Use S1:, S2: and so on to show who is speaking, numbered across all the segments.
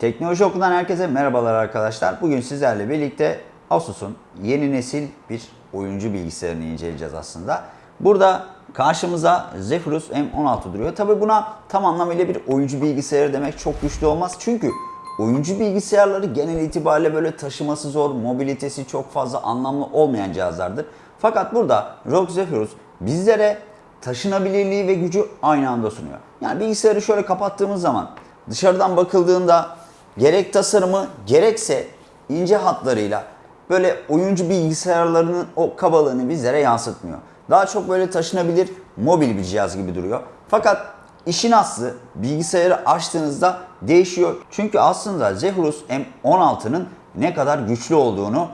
S1: Teknoloji Okulu'dan herkese merhabalar arkadaşlar. Bugün sizlerle birlikte Asus'un yeni nesil bir oyuncu bilgisayarını inceleyeceğiz aslında. Burada karşımıza Zephyrus M16 duruyor. Tabi buna tam anlamıyla bir oyuncu bilgisayarı demek çok güçlü olmaz. Çünkü oyuncu bilgisayarları genel itibariyle böyle taşıması zor, mobilitesi çok fazla anlamlı olmayan cihazlardır. Fakat burada ROG Zephyrus bizlere taşınabilirliği ve gücü aynı anda sunuyor. Yani bilgisayarı şöyle kapattığımız zaman dışarıdan bakıldığında gerek tasarımı gerekse ince hatlarıyla böyle oyuncu bilgisayarlarının o kabalığını bizlere yansıtmıyor. Daha çok böyle taşınabilir mobil bir cihaz gibi duruyor. Fakat işin aslı bilgisayarı açtığınızda değişiyor. Çünkü aslında Zephyrus M16'nın ne kadar güçlü olduğunu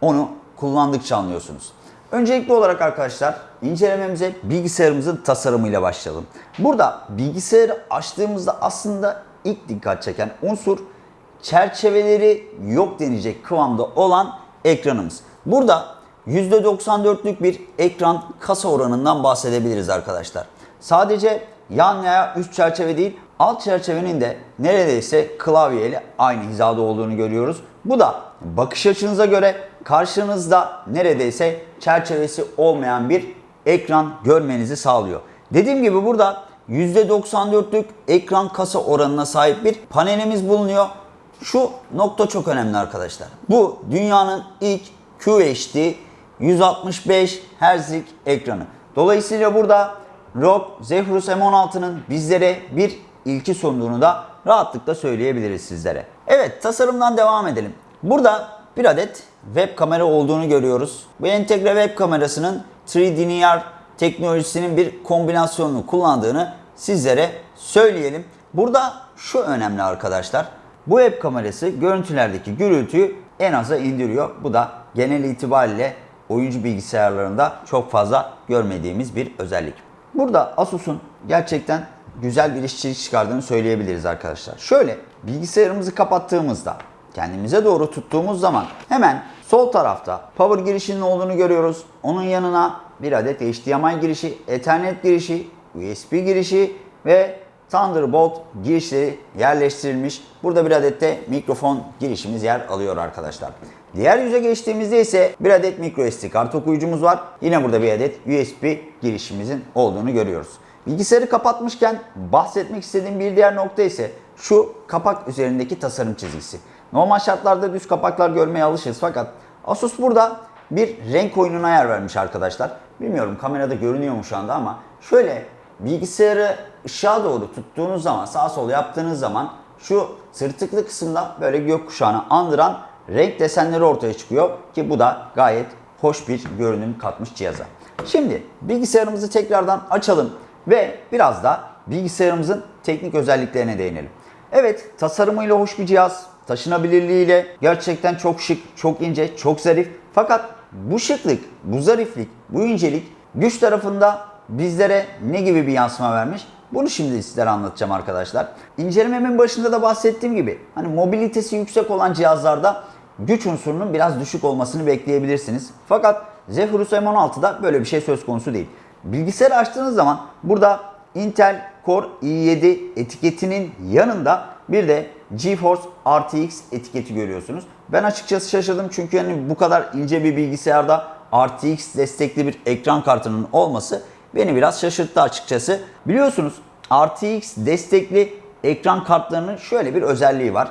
S1: onu kullandıkça anlıyorsunuz. Öncelikli olarak arkadaşlar incelememize bilgisayarımızın tasarımıyla başlayalım. Burada bilgisayarı açtığımızda aslında ilk dikkat çeken unsur çerçeveleri yok denecek kıvamda olan ekranımız. Burada %94'lük bir ekran kasa oranından bahsedebiliriz arkadaşlar. Sadece yan veya üst çerçeve değil alt çerçevenin de neredeyse klavyeyle aynı hizada olduğunu görüyoruz. Bu da bakış açınıza göre karşınızda neredeyse çerçevesi olmayan bir ekran görmenizi sağlıyor. Dediğim gibi burada %94'lük ekran kasa oranına sahip bir panelimiz bulunuyor. Şu nokta çok önemli arkadaşlar. Bu dünyanın ilk QHD 165 Hz'lik ekranı. Dolayısıyla burada ROG Zephyrus M16'nın bizlere bir ilki sunduğunu da rahatlıkla söyleyebiliriz sizlere. Evet tasarımdan devam edelim. Burada bir adet web kamera olduğunu görüyoruz. Bu entegre web kamerasının 3D teknolojisinin bir kombinasyonunu kullandığını sizlere söyleyelim. Burada şu önemli arkadaşlar. Bu web kamerası görüntülerdeki gürültüyü en aza indiriyor. Bu da genel itibariyle oyuncu bilgisayarlarında çok fazla görmediğimiz bir özellik. Burada Asus'un gerçekten güzel bir işçilik çıkardığını söyleyebiliriz arkadaşlar. Şöyle bilgisayarımızı kapattığımızda kendimize doğru tuttuğumuz zaman hemen sol tarafta power girişinin olduğunu görüyoruz. Onun yanına bir adet HDMI girişi, Ethernet girişi, USB girişi ve Thunderbolt girişleri yerleştirilmiş. Burada bir adet de mikrofon girişimiz yer alıyor arkadaşlar. Diğer yüze geçtiğimizde ise bir adet microSD kart okuyucumuz var. Yine burada bir adet USB girişimizin olduğunu görüyoruz. Bilgisayarı kapatmışken bahsetmek istediğim bir diğer nokta ise şu kapak üzerindeki tasarım çizgisi. Normal şartlarda düz kapaklar görmeye alışırız fakat Asus burada bir renk oyununa yer vermiş arkadaşlar. Bilmiyorum kamerada görünüyor mu şu anda ama şöyle bilgisayarı ışığa doğru tuttuğunuz zaman sağ sol yaptığınız zaman şu sırtıklı kısımda böyle gökkuşağını andıran renk desenleri ortaya çıkıyor ki bu da gayet hoş bir görünüm katmış cihaza. Şimdi bilgisayarımızı tekrardan açalım ve biraz da bilgisayarımızın teknik özelliklerine değinelim. Evet tasarımıyla hoş bir cihaz, taşınabilirliğiyle gerçekten çok şık, çok ince, çok zarif. Fakat bu şıklık, bu zariflik, bu incelik güç tarafında bizlere ne gibi bir yansıma vermiş? Bunu şimdi sizlere anlatacağım arkadaşlar. İncelememin başında da bahsettiğim gibi hani mobilitesi yüksek olan cihazlarda güç unsurunun biraz düşük olmasını bekleyebilirsiniz. Fakat Zephyrus M16'da böyle bir şey söz konusu değil. Bilgisayarı açtığınız zaman burada Intel Core i7 etiketinin yanında bir de GeForce RTX etiketi görüyorsunuz. Ben açıkçası şaşırdım çünkü yani bu kadar ince bir bilgisayarda RTX destekli bir ekran kartının olması beni biraz şaşırttı açıkçası. Biliyorsunuz RTX destekli ekran kartlarının şöyle bir özelliği var.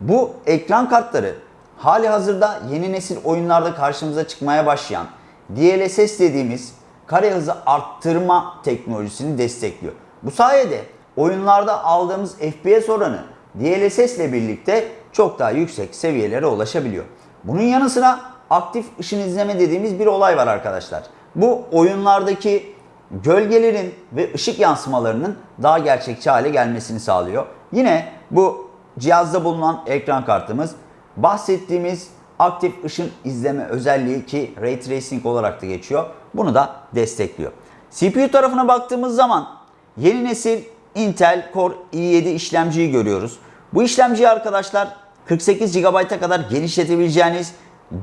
S1: Bu ekran kartları hali hazırda yeni nesil oyunlarda karşımıza çıkmaya başlayan DLSS dediğimiz kare hızı arttırma teknolojisini destekliyor. Bu sayede oyunlarda aldığımız FPS oranı DLSS ile birlikte çok daha yüksek seviyelere ulaşabiliyor. Bunun yanı sıra aktif ışın izleme dediğimiz bir olay var arkadaşlar. Bu oyunlardaki gölgelerin ve ışık yansımalarının daha gerçekçi hale gelmesini sağlıyor. Yine bu cihazda bulunan ekran kartımız bahsettiğimiz aktif ışın izleme özelliği ki Ray Tracing olarak da geçiyor. Bunu da destekliyor. CPU tarafına baktığımız zaman yeni nesil Intel Core i7 işlemciyi görüyoruz. Bu işlemciyi arkadaşlar 48 GB'a kadar genişletebileceğiniz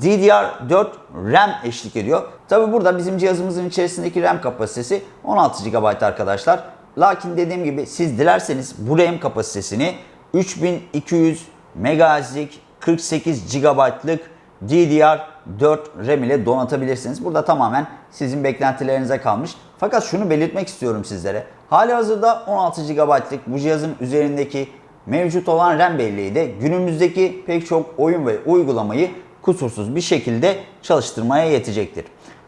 S1: DDR4 RAM eşlik ediyor. Tabi burada bizim cihazımızın içerisindeki RAM kapasitesi 16 GB arkadaşlar. Lakin dediğim gibi siz dilerseniz bu RAM kapasitesini 3200 MHz'lik 48 GB'lık DDR4 RAM ile donatabilirsiniz. Burada tamamen sizin beklentilerinize kalmış. Fakat şunu belirtmek istiyorum sizlere. Hali hazırda 16 GB'lık bu cihazın üzerindeki mevcut olan RAM belleği de günümüzdeki pek çok oyun ve uygulamayı kusursuz bir şekilde çalıştırmaya yetecektir.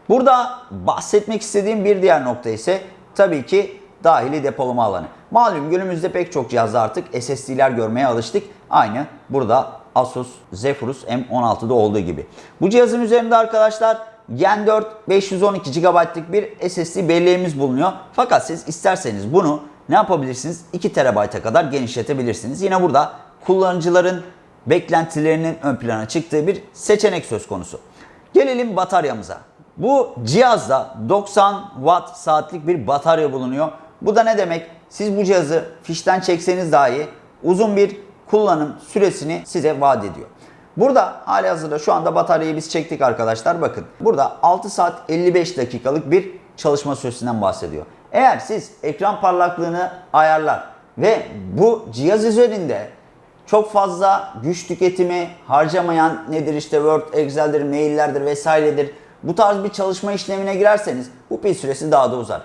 S1: Burada bahsetmek istediğim bir diğer nokta ise tabii ki dahili depolama alanı. Malum günümüzde pek çok cihazda artık SSD'ler görmeye alıştık. Aynı burada Asus Zephyrus M16'da olduğu gibi. Bu cihazın üzerinde arkadaşlar Gen 4 512 GB'lık bir SSD belleğimiz bulunuyor. Fakat siz isterseniz bunu ne yapabilirsiniz? 2 TB'a kadar genişletebilirsiniz. Yine burada kullanıcıların beklentilerinin ön plana çıktığı bir seçenek söz konusu. Gelelim bataryamıza. Bu cihazda 90 watt saatlik bir batarya bulunuyor. Bu da ne demek? Siz bu cihazı fişten çekseniz dahi uzun bir kullanım süresini size vaat ediyor. Burada hali hazırda şu anda bataryayı biz çektik arkadaşlar. Bakın burada 6 saat 55 dakikalık bir çalışma süresinden bahsediyor. Eğer siz ekran parlaklığını ayarlar ve bu cihaz üzerinde çok fazla güç tüketimi harcamayan nedir işte Word, Excel'dir, maillerdir vesairedir. Bu tarz bir çalışma işlemine girerseniz bu pil süresi daha da uzar.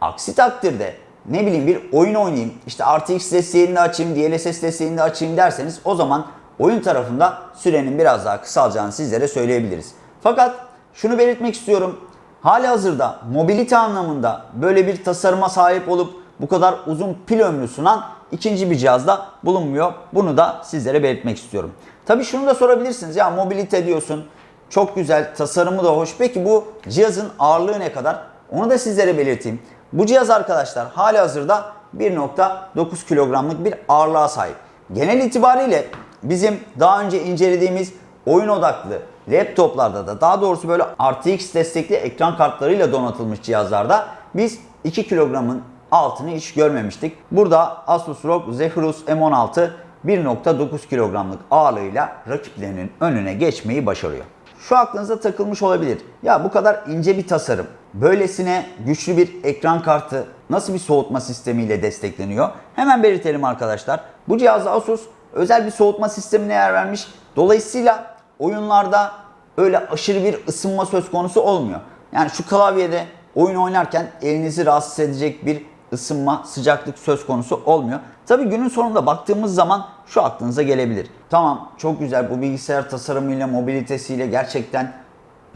S1: Aksi takdirde ne bileyim bir oyun oynayayım, işte RTX desteğini de açayım, DLSS desteğini de açayım derseniz o zaman oyun tarafında sürenin biraz daha kısalacağını sizlere söyleyebiliriz. Fakat şunu belirtmek istiyorum. Hali hazırda mobilite anlamında böyle bir tasarıma sahip olup bu kadar uzun pil ömrü sunan ikinci bir cihazda bulunmuyor. Bunu da sizlere belirtmek istiyorum. Tabii şunu da sorabilirsiniz. Ya mobilite diyorsun. Çok güzel. Tasarımı da hoş. Peki bu cihazın ağırlığı ne kadar? Onu da sizlere belirteyim. Bu cihaz arkadaşlar hali hazırda 1.9 kilogramlık bir ağırlığa sahip. Genel itibariyle bizim daha önce incelediğimiz oyun odaklı laptoplarda da daha doğrusu böyle RTX destekli ekran kartlarıyla donatılmış cihazlarda biz 2 kilogramın altını hiç görmemiştik. Burada Asus ROG Zephyrus M16 1.9 kilogramlık ağırlığıyla rakiplerinin önüne geçmeyi başarıyor. Şu aklınıza takılmış olabilir. Ya bu kadar ince bir tasarım, böylesine güçlü bir ekran kartı nasıl bir soğutma sistemiyle destekleniyor? Hemen belirtelim arkadaşlar. Bu cihazda Asus özel bir soğutma sistemine yer vermiş. Dolayısıyla oyunlarda öyle aşırı bir ısınma söz konusu olmuyor. Yani şu klavyede oyun oynarken elinizi rahatsız edecek bir ısınma, sıcaklık söz konusu olmuyor. Tabi günün sonunda baktığımız zaman şu aklınıza gelebilir. Tamam çok güzel bu bilgisayar tasarımıyla, mobilitesiyle gerçekten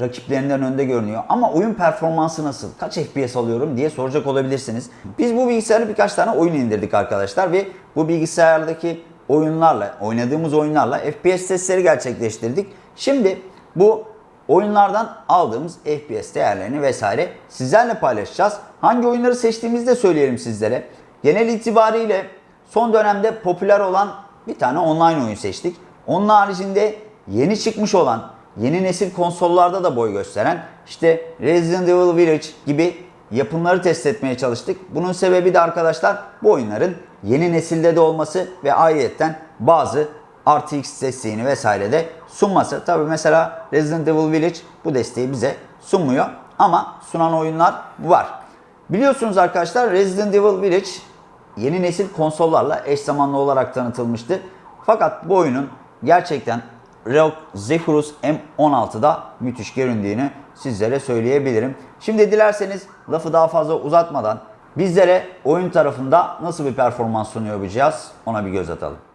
S1: rakiplerinden önde görünüyor. Ama oyun performansı nasıl? Kaç FPS alıyorum diye soracak olabilirsiniz. Biz bu bilgisayarı birkaç tane oyun indirdik arkadaşlar ve bu bilgisayardaki oyunlarla, oynadığımız oyunlarla FPS testleri gerçekleştirdik. Şimdi bu oyunlardan aldığımız FPS değerlerini vesaire sizlerle paylaşacağız. Hangi oyunları seçtiğimizi de söyleyelim sizlere. Genel itibariyle son dönemde popüler olan bir tane online oyun seçtik. Onun haricinde yeni çıkmış olan, yeni nesil konsollarda da boy gösteren işte Resident Evil Village gibi yapımları test etmeye çalıştık. Bunun sebebi de arkadaşlar bu oyunların yeni nesilde de olması ve ayrıyetten bazı RTX desteğini vesaire de sunması. Tabi mesela Resident Evil Village bu desteği bize sunmuyor ama sunan oyunlar var. Biliyorsunuz arkadaşlar Resident Evil Village yeni nesil konsollarla eş zamanlı olarak tanıtılmıştı. Fakat bu oyunun gerçekten ROG Zephyrus M16'da müthiş göründüğünü sizlere söyleyebilirim. Şimdi dilerseniz lafı daha fazla uzatmadan bizlere oyun tarafında nasıl bir performans sunuyor bu cihaz ona bir göz atalım.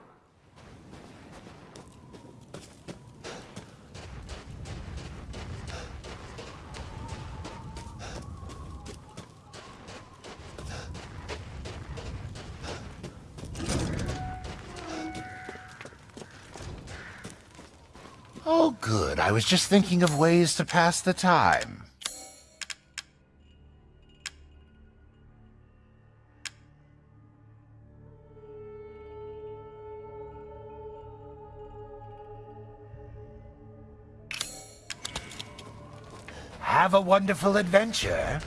S2: Oh, good. I was just thinking of ways to pass the time. Have a wonderful adventure.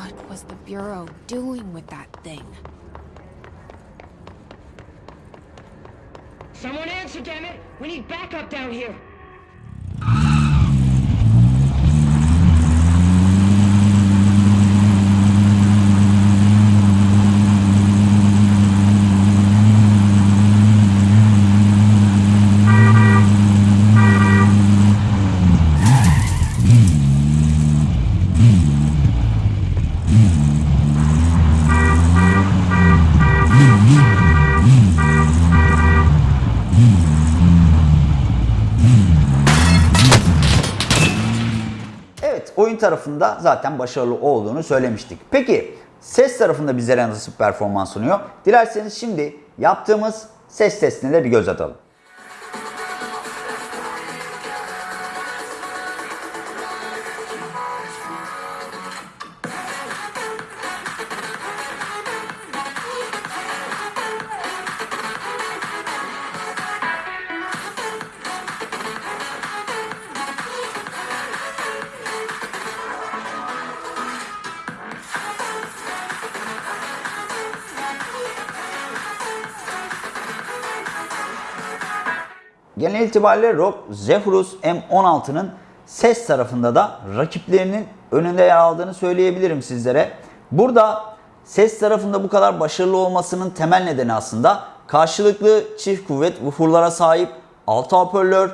S3: What was the Bureau doing with that thing?
S4: Someone answer, damn it! We need backup down here!
S1: Tarafında zaten başarılı olduğunu söylemiştik. Peki ses tarafında bizlere nasıl performans sunuyor? Dilerseniz şimdi yaptığımız ses testine de bir göz atalım. Genel itibariyle ROG Zephyrus M16'nın ses tarafında da rakiplerinin önünde yer aldığını söyleyebilirim sizlere. Burada ses tarafında bu kadar başarılı olmasının temel nedeni aslında karşılıklı çift kuvvet woofer'lara sahip 6 hoparlör,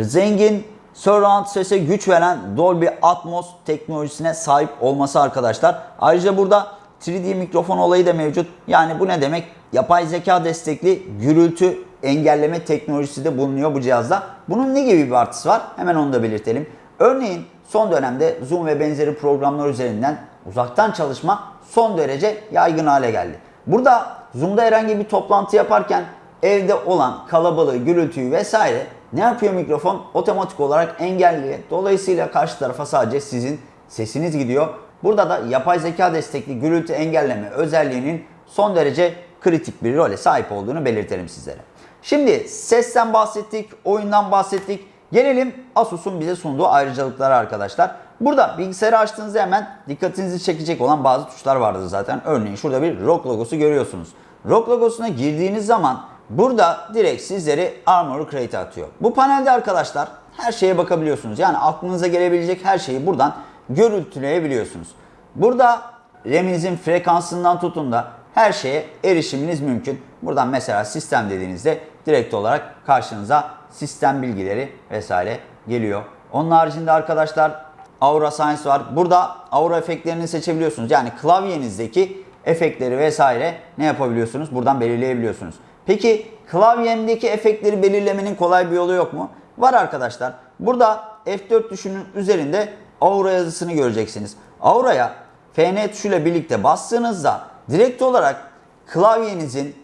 S1: zengin surround sese güç veren Dolby Atmos teknolojisine sahip olması arkadaşlar. Ayrıca burada 3D mikrofon olayı da mevcut. Yani bu ne demek? Yapay zeka destekli gürültü engelleme teknolojisi de bulunuyor bu cihazda. Bunun ne gibi bir artısı var? Hemen onu da belirtelim. Örneğin son dönemde Zoom ve benzeri programlar üzerinden uzaktan çalışma son derece yaygın hale geldi. Burada Zoom'da herhangi bir toplantı yaparken evde olan kalabalığı, gürültüyü vesaire ne yapıyor mikrofon? Otomatik olarak engelliyor. Dolayısıyla karşı tarafa sadece sizin sesiniz gidiyor. Burada da yapay zeka destekli gürültü engelleme özelliğinin son derece kritik bir role sahip olduğunu belirtelim sizlere. Şimdi sesten bahsettik, oyundan bahsettik. Gelelim Asus'un bize sunduğu ayrıcalıklara arkadaşlar. Burada bilgisayarı açtığınızda hemen dikkatinizi çekecek olan bazı tuşlar vardır zaten. Örneğin şurada bir ROG logosu görüyorsunuz. ROG logosuna girdiğiniz zaman burada direkt sizleri Armor Crate atıyor. Bu panelde arkadaşlar her şeye bakabiliyorsunuz. Yani aklınıza gelebilecek her şeyi buradan görüntüleyebiliyorsunuz. Burada RAM'inizin frekansından tutun da her şeye erişiminiz mümkün. Buradan mesela sistem dediğinizde direkt olarak karşınıza sistem bilgileri vesaire geliyor. Onun haricinde arkadaşlar Aura Science var. Burada Aura efektlerini seçebiliyorsunuz. Yani klavyenizdeki efektleri vesaire ne yapabiliyorsunuz? Buradan belirleyebiliyorsunuz. Peki klavyemdeki efektleri belirlemenin kolay bir yolu yok mu? Var arkadaşlar. Burada F4 tuşunun üzerinde Aura yazısını göreceksiniz. Aura'ya FN tuşuyla birlikte bastığınızda direkt olarak klavyenizin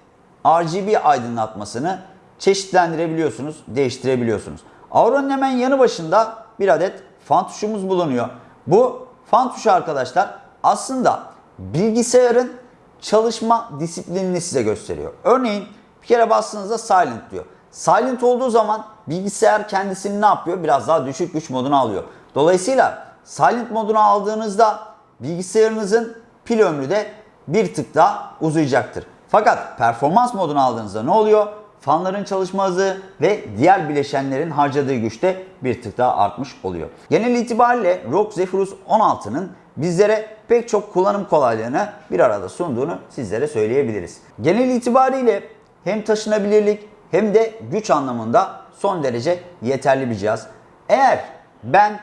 S1: RGB aydınlatmasını çeşitlendirebiliyorsunuz, değiştirebiliyorsunuz. Aura'nın hemen yanı başında bir adet fan tuşumuz bulunuyor. Bu fan tuşu arkadaşlar aslında bilgisayarın çalışma disiplinini size gösteriyor. Örneğin bir kere bastığınızda silent diyor. Silent olduğu zaman bilgisayar kendisini ne yapıyor? Biraz daha düşük güç moduna alıyor. Dolayısıyla silent moduna aldığınızda bilgisayarınızın pil ömrü de bir tık daha uzayacaktır. Fakat performans moduna aldığınızda ne oluyor? Fanların çalışma hızı ve diğer bileşenlerin harcadığı güç de bir tık daha artmış oluyor. Genel itibariyle ROG Zephyrus 16'nın bizlere pek çok kullanım kolaylığını bir arada sunduğunu sizlere söyleyebiliriz. Genel itibariyle hem taşınabilirlik hem de güç anlamında son derece yeterli bir cihaz. Eğer ben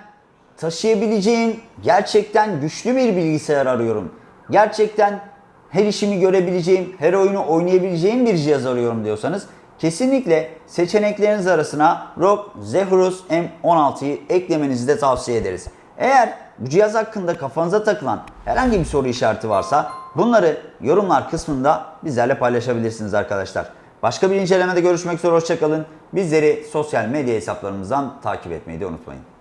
S1: taşıyabileceğim gerçekten güçlü bir bilgisayar arıyorum. gerçekten her işimi görebileceğim, her oyunu oynayabileceğim bir cihaz arıyorum diyorsanız kesinlikle seçenekleriniz arasına ROG Zephyrus M16'yı eklemenizi de tavsiye ederiz. Eğer bu cihaz hakkında kafanıza takılan herhangi bir soru işareti varsa bunları yorumlar kısmında bizlerle paylaşabilirsiniz arkadaşlar. Başka bir incelemede görüşmek üzere hoşçakalın. Bizleri sosyal medya hesaplarımızdan takip etmeyi de unutmayın.